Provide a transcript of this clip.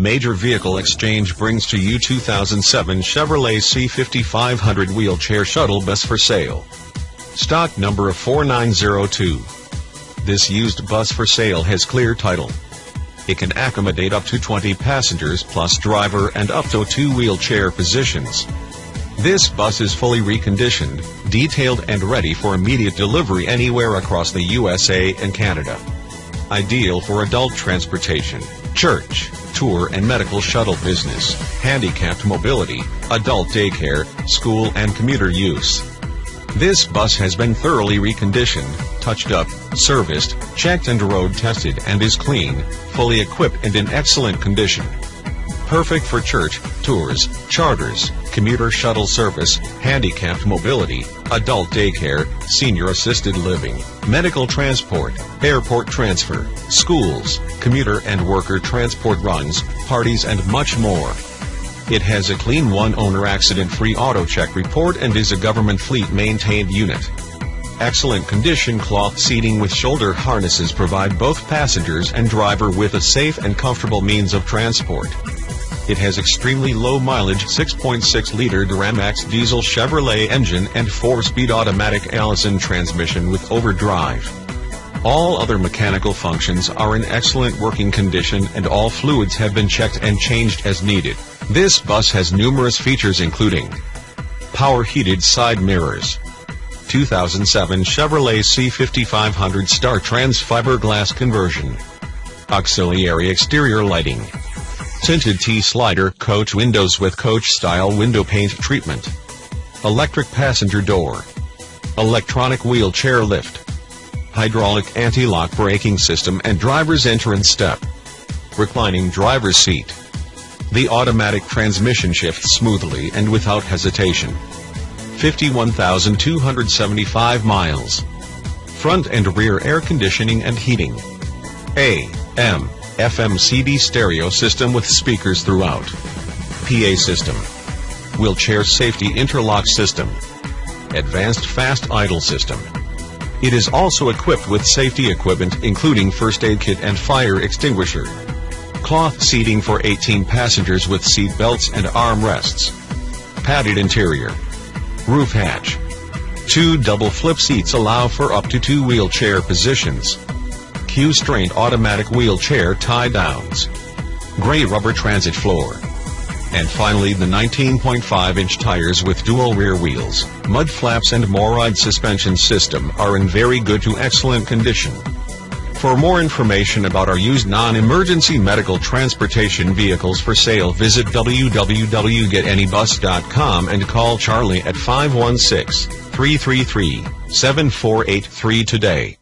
Major Vehicle Exchange brings to you 2007 Chevrolet C5500 wheelchair shuttle bus for sale. Stock number of 4902. This used bus for sale has clear title. It can accommodate up to 20 passengers plus driver and up to two wheelchair positions. This bus is fully reconditioned, detailed and ready for immediate delivery anywhere across the USA and Canada. Ideal for adult transportation, church, tour and medical shuttle business, handicapped mobility, adult daycare, school and commuter use. This bus has been thoroughly reconditioned, touched up, serviced, checked and road tested and is clean, fully equipped and in excellent condition. Perfect for church, tours, charters, commuter shuttle service, handicapped mobility, adult daycare, senior assisted living, medical transport, airport transfer, schools, commuter and worker transport runs, parties and much more. It has a clean one-owner accident-free auto check report and is a government fleet maintained unit. Excellent condition cloth seating with shoulder harnesses provide both passengers and driver with a safe and comfortable means of transport. It has extremely low mileage 6.6-liter Duramax diesel Chevrolet engine and 4-speed automatic Allison transmission with overdrive. All other mechanical functions are in excellent working condition and all fluids have been checked and changed as needed. This bus has numerous features including power heated side mirrors, 2007 Chevrolet C5500 Star Trans fiberglass conversion, auxiliary exterior lighting, tinted T-slider coach windows with coach-style window paint treatment, electric passenger door, electronic wheelchair lift, hydraulic anti-lock braking system and driver's entrance step, reclining driver's seat. The automatic transmission shifts smoothly and without hesitation. 51,275 miles. Front and rear air conditioning and heating. A. FM CD stereo system with speakers throughout. PA system. Wheelchair safety interlock system. Advanced fast idle system. It is also equipped with safety equipment including first aid kit and fire extinguisher. Cloth seating for 18 passengers with seat belts and armrests. Padded interior. Roof hatch. Two double flip seats allow for up to two wheelchair positions. Q'Straint automatic wheelchair tie-downs. Gray rubber transit floor. And finally the 19.5-inch tires with dual rear wheels, mud flaps and MOR/ryde suspension system are in very good to excellent condition. For more information about our used non-emergency medical transportation vehicles for sale visit www.getanybus.com and call Charlie at 516-333-7483 today.